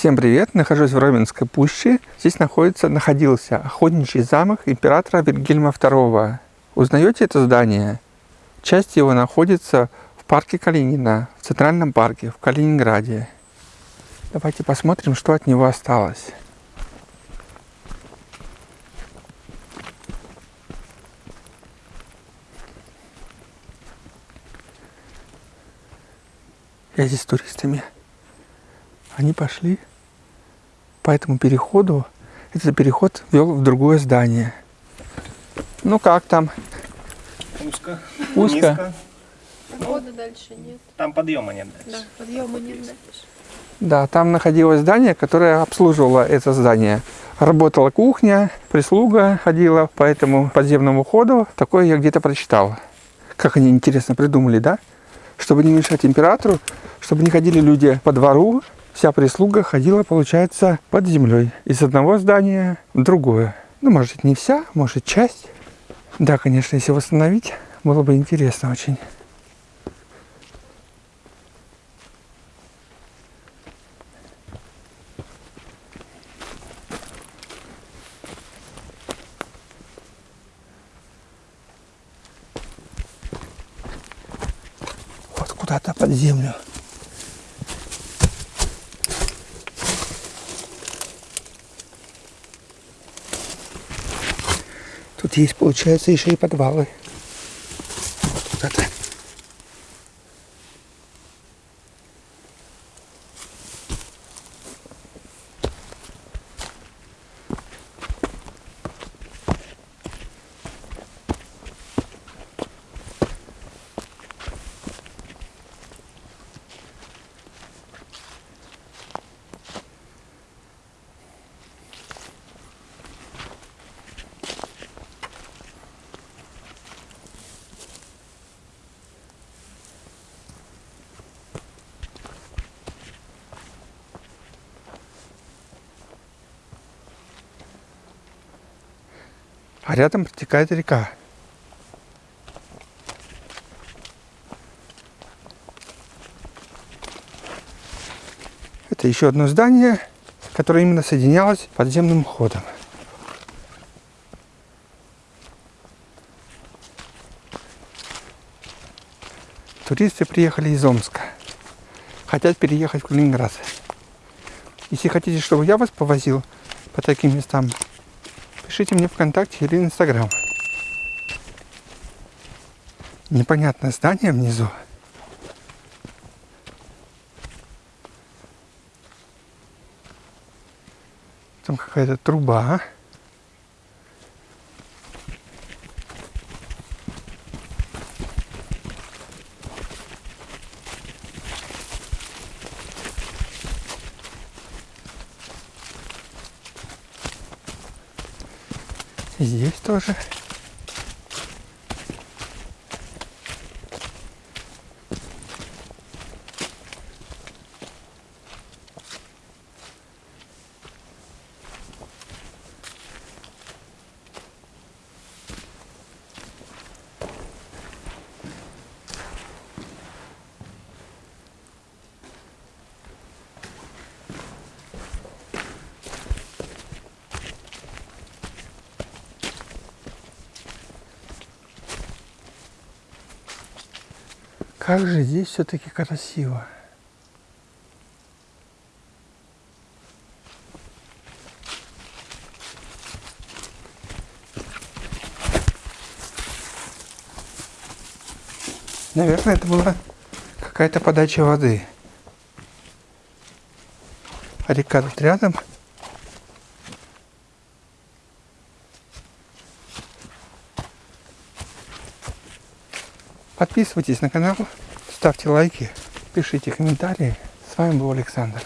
Всем привет! Нахожусь в Роменской пуще. Здесь находится, находился охотничий замок императора Вильгельма II. Узнаете это здание? Часть его находится в парке Калинина, в Центральном парке, в Калининграде. Давайте посмотрим, что от него осталось. Я здесь с туристами. Они пошли по этому переходу. Этот переход вел в другое здание. Ну как там? Узко. Узко. Низко. Хода дальше нет. Там подъема нет Да, дальше. подъема нет дальше. Да, там находилось здание, которое обслуживало это здание. Работала кухня, прислуга ходила по этому подземному ходу. Такое я где-то прочитал. Как они интересно придумали, да? Чтобы не мешать императору, чтобы не ходили люди по двору, вся прислуга ходила, получается, под землей. Из одного здания в другое. Ну, может, не вся, может, часть. Да, конечно, если восстановить, было бы интересно очень. Вот куда-то под землю. Тут есть, получается, еще и подвалы. Вот куда-то. А рядом протекает река. Это еще одно здание, которое именно соединялось подземным ходом. Туристы приехали из Омска. Хотят переехать в Калининград. Если хотите, чтобы я вас повозил по таким местам, пишите мне ВКонтакте или Инстаграм. Непонятное здание внизу. Там какая-то труба. Здесь тоже. Как же здесь все-таки красиво. Наверное, это была какая-то подача воды. Река тут рядом. Подписывайтесь на канал, ставьте лайки, пишите комментарии. С вами был Александр.